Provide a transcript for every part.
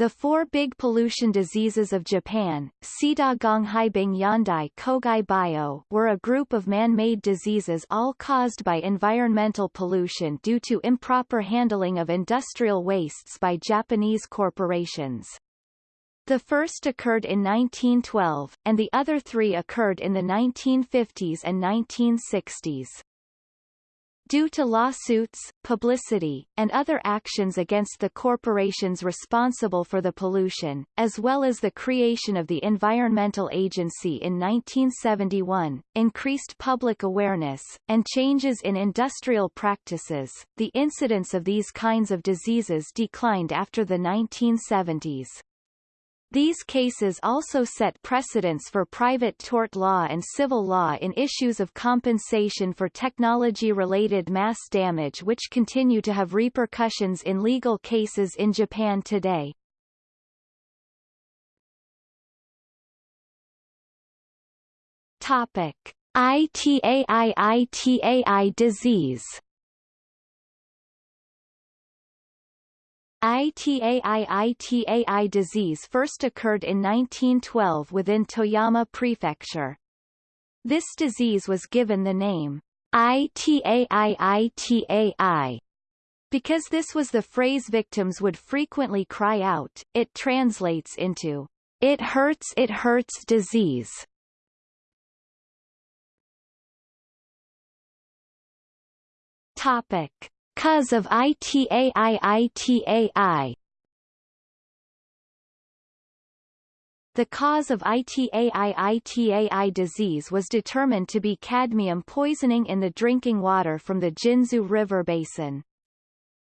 The four big pollution diseases of Japan, Sida Gonghaibing Yandai Kogai Bio, were a group of man-made diseases all caused by environmental pollution due to improper handling of industrial wastes by Japanese corporations. The first occurred in 1912, and the other three occurred in the 1950s and 1960s. Due to lawsuits, publicity, and other actions against the corporations responsible for the pollution, as well as the creation of the Environmental Agency in 1971, increased public awareness, and changes in industrial practices, the incidence of these kinds of diseases declined after the 1970s. These cases also set precedents for private tort law and civil law in issues of compensation for technology-related mass damage which continue to have repercussions in legal cases in Japan today. Topic: ITAI-ITAI disease ITAI-ITAI disease first occurred in 1912 within Toyama Prefecture. This disease was given the name ITAI-ITAI because this was the phrase victims would frequently cry out, it translates into, it hurts it hurts disease. Topic. Cause of ITAI-ITAI The cause of ITAI-ITAI disease was determined to be cadmium poisoning in the drinking water from the Jinzu River basin.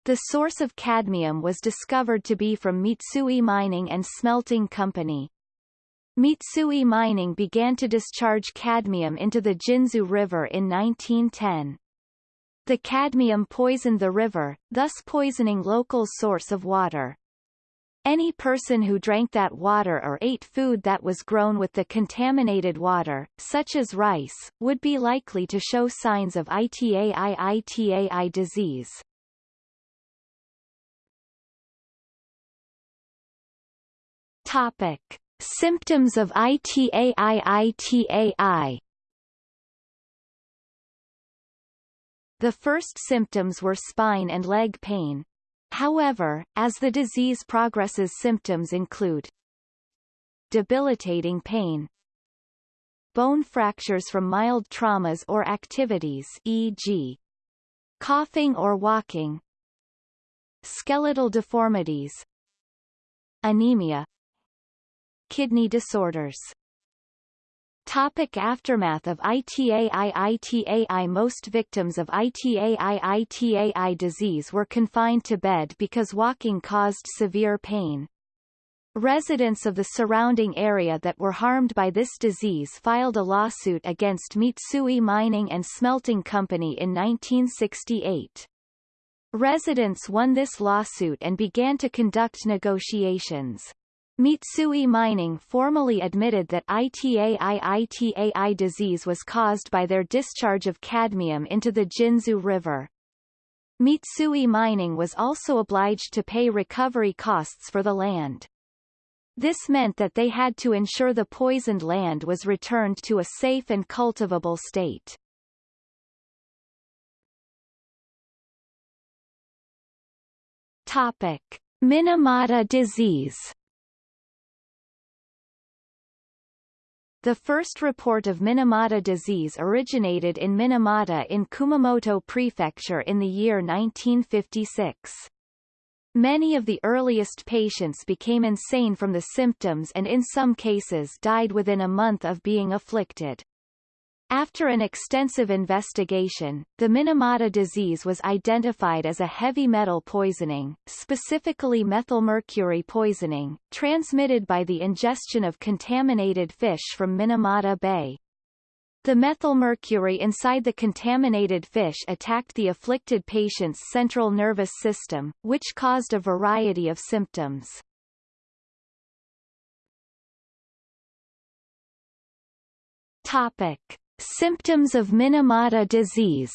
The source of cadmium was discovered to be from Mitsui Mining and Smelting Company. Mitsui Mining began to discharge cadmium into the Jinzu River in 1910. The cadmium poisoned the river, thus poisoning local source of water. Any person who drank that water or ate food that was grown with the contaminated water, such as rice, would be likely to show signs of ITAI-ITAI disease. Topic. Symptoms of ITAI-ITAI The first symptoms were spine and leg pain. However, as the disease progresses symptoms include debilitating pain, bone fractures from mild traumas or activities e.g. coughing or walking, skeletal deformities, anemia, kidney disorders Topic aftermath of ITAI-ITAI Most victims of ITAI-ITAI disease were confined to bed because walking caused severe pain. Residents of the surrounding area that were harmed by this disease filed a lawsuit against Mitsui Mining and Smelting Company in 1968. Residents won this lawsuit and began to conduct negotiations. Mitsui Mining formally admitted that ITAI-ITAI disease was caused by their discharge of cadmium into the Jinzu River. Mitsui Mining was also obliged to pay recovery costs for the land. This meant that they had to ensure the poisoned land was returned to a safe and cultivable state. Topic. Minamata disease The first report of Minamata disease originated in Minamata in Kumamoto Prefecture in the year 1956. Many of the earliest patients became insane from the symptoms and in some cases died within a month of being afflicted. After an extensive investigation, the Minamata disease was identified as a heavy metal poisoning, specifically methylmercury poisoning, transmitted by the ingestion of contaminated fish from Minamata Bay. The methylmercury inside the contaminated fish attacked the afflicted patient's central nervous system, which caused a variety of symptoms. Topic. Symptoms of Minamata disease.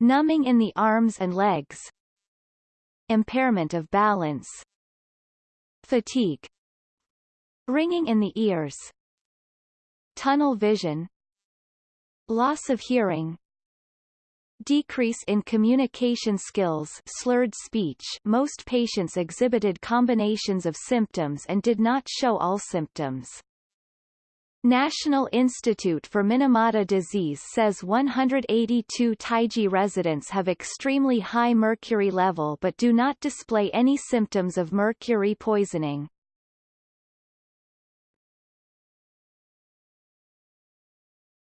Numbing in the arms and legs. Impairment of balance. Fatigue. Ringing in the ears. Tunnel vision. Loss of hearing. Decrease in communication skills slurred speech. Most patients exhibited combinations of symptoms and did not show all symptoms. National Institute for Minamata Disease says 182 Taiji residents have extremely high mercury level but do not display any symptoms of mercury poisoning.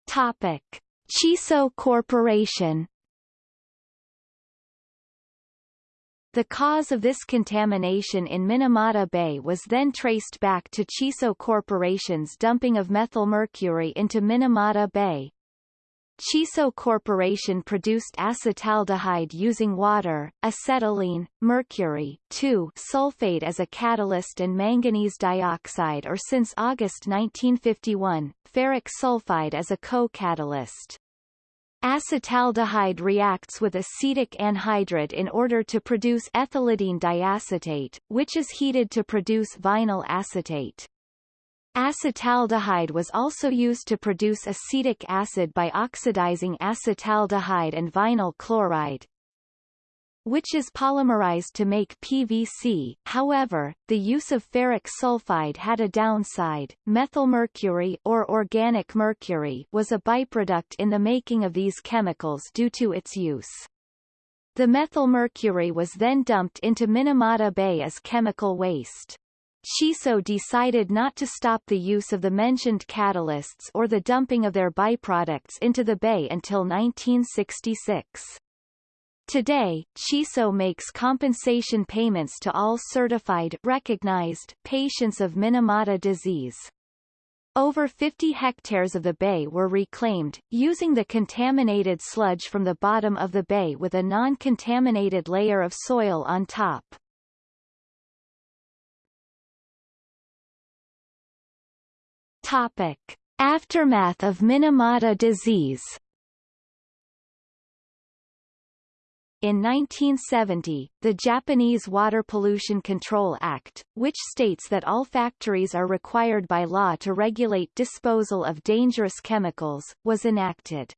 Topic. Chisso Corporation The cause of this contamination in Minamata Bay was then traced back to Chisso Corporation's dumping of methylmercury into Minamata Bay. Chisso Corporation produced acetaldehyde using water, acetylene, mercury, 2 sulfate as a catalyst and manganese dioxide or since August 1951, ferric sulfide as a co-catalyst. Acetaldehyde reacts with acetic anhydride in order to produce ethylidene diacetate, which is heated to produce vinyl acetate. Acetaldehyde was also used to produce acetic acid by oxidizing acetaldehyde and vinyl chloride, which is polymerized to make PVC. However, the use of ferric sulfide had a downside. Methylmercury or organic mercury was a byproduct in the making of these chemicals due to its use. The methylmercury was then dumped into Minamata Bay as chemical waste. Chisso decided not to stop the use of the mentioned catalysts or the dumping of their byproducts into the bay until 1966. Today, Chisso makes compensation payments to all certified recognized patients of Minamata disease. Over 50 hectares of the bay were reclaimed, using the contaminated sludge from the bottom of the bay with a non-contaminated layer of soil on top. Topic. Aftermath of Minamata disease In 1970, the Japanese Water Pollution Control Act, which states that all factories are required by law to regulate disposal of dangerous chemicals, was enacted.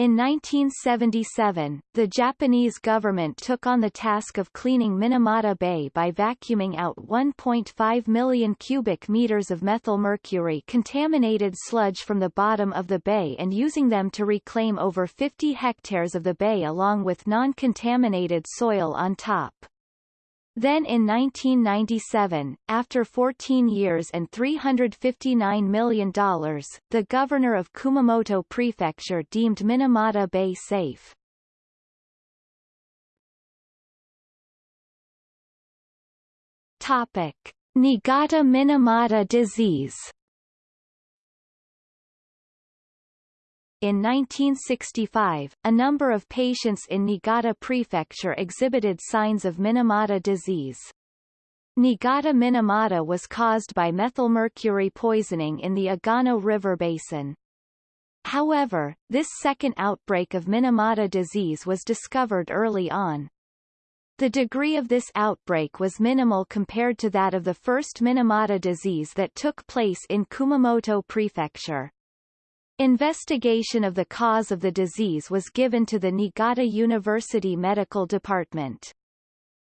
In 1977, the Japanese government took on the task of cleaning Minamata Bay by vacuuming out 1.5 million cubic meters of methylmercury contaminated sludge from the bottom of the bay and using them to reclaim over 50 hectares of the bay along with non-contaminated soil on top. Then in 1997, after 14 years and $359 million, the governor of Kumamoto Prefecture deemed Minamata Bay safe. Topic. Niigata-Minamata disease In 1965, a number of patients in Niigata Prefecture exhibited signs of Minamata disease. Niigata-Minamata was caused by methylmercury poisoning in the Agano River basin. However, this second outbreak of Minamata disease was discovered early on. The degree of this outbreak was minimal compared to that of the first Minamata disease that took place in Kumamoto Prefecture. Investigation of the cause of the disease was given to the Niigata University Medical Department.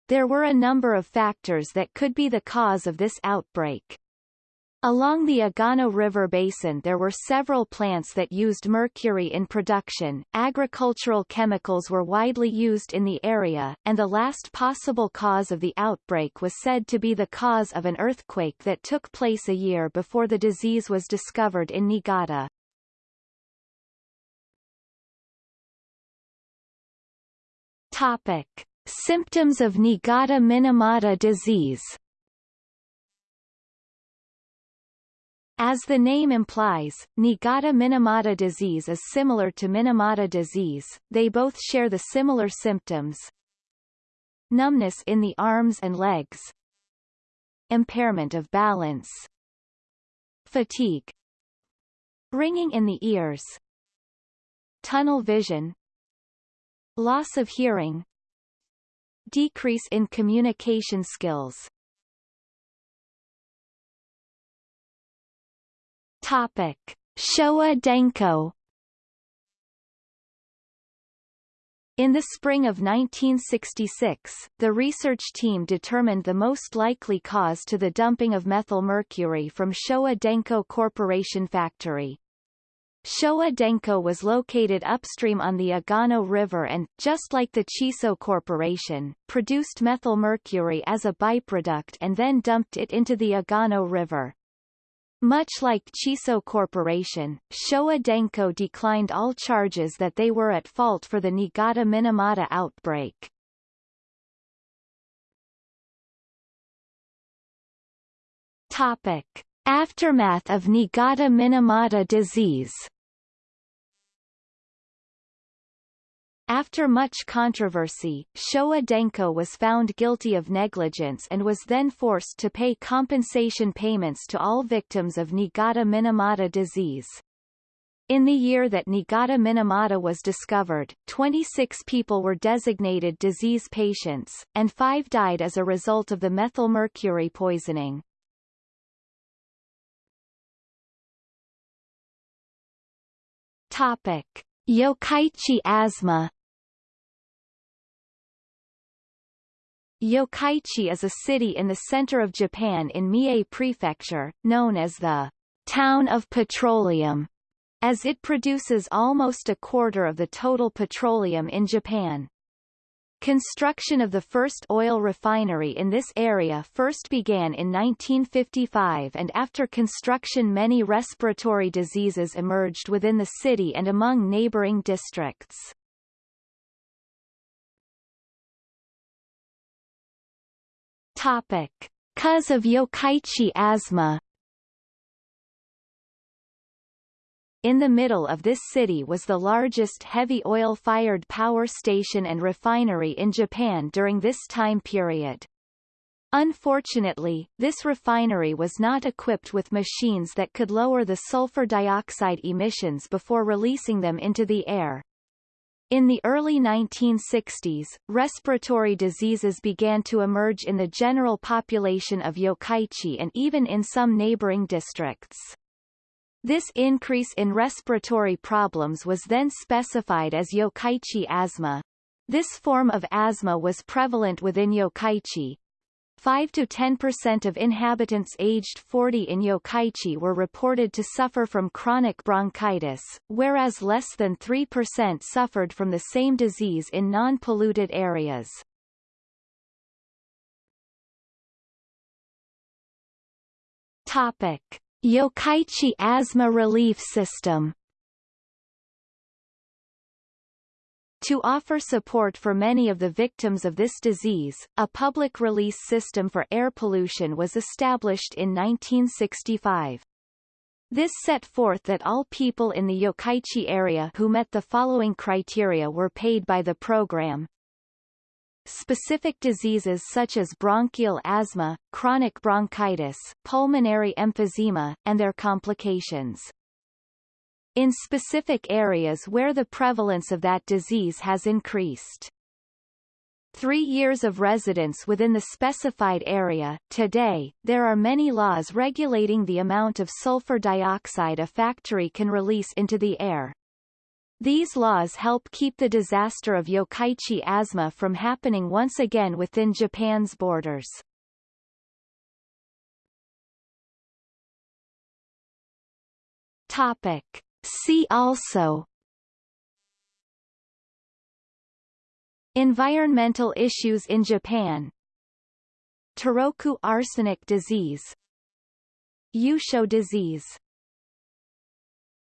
There were a number of factors that could be the cause of this outbreak. Along the Agano River basin there were several plants that used mercury in production, agricultural chemicals were widely used in the area, and the last possible cause of the outbreak was said to be the cause of an earthquake that took place a year before the disease was discovered in Niigata. Topic. Symptoms of Niigata-Minamata disease. As the name implies, Niigata-Minamata disease is similar to Minamata disease, they both share the similar symptoms. Numbness in the arms and legs. Impairment of balance. Fatigue. Ringing in the ears. Tunnel vision loss of hearing decrease in communication skills. Topic. Showa Denko In the spring of 1966, the research team determined the most likely cause to the dumping of methyl mercury from Showa Denko Corporation factory. Showa Denko was located upstream on the Agano River and, just like the Chisso Corporation, produced methyl mercury as a byproduct and then dumped it into the Agano River. Much like Chisso Corporation, Showa Denko declined all charges that they were at fault for the Niigata-Minamata outbreak. Topic. Aftermath of Niigata-Minamata disease After much controversy, Showa Denko was found guilty of negligence and was then forced to pay compensation payments to all victims of Niigata-Minamata disease. In the year that Niigata-Minamata was discovered, 26 people were designated disease patients, and five died as a result of the methylmercury poisoning. Topic. Yokkaichi asthma Yokkaichi is a city in the center of Japan in Mie Prefecture, known as the town of petroleum, as it produces almost a quarter of the total petroleum in Japan. Construction of the first oil refinery in this area first began in 1955 and after construction many respiratory diseases emerged within the city and among neighboring districts. Topic. Cause of Yokkaichi asthma In the middle of this city was the largest heavy oil-fired power station and refinery in Japan during this time period. Unfortunately, this refinery was not equipped with machines that could lower the sulfur dioxide emissions before releasing them into the air. In the early 1960s, respiratory diseases began to emerge in the general population of Yokkaichi and even in some neighboring districts. This increase in respiratory problems was then specified as Yokkaichi asthma. This form of asthma was prevalent within Yokkaichi, 5 to 10% of inhabitants aged 40 in Yokkaichi were reported to suffer from chronic bronchitis, whereas less than 3% suffered from the same disease in non-polluted areas. Topic. Yokkaichi Asthma Relief System To offer support for many of the victims of this disease, a public release system for air pollution was established in 1965. This set forth that all people in the Yokkaichi area who met the following criteria were paid by the program. Specific diseases such as bronchial asthma, chronic bronchitis, pulmonary emphysema, and their complications in specific areas where the prevalence of that disease has increased. Three years of residence within the specified area. Today, there are many laws regulating the amount of sulfur dioxide a factory can release into the air. These laws help keep the disaster of Yokkaichi asthma from happening once again within Japan's borders. Topic. See also Environmental issues in Japan Toroku arsenic disease Yusho disease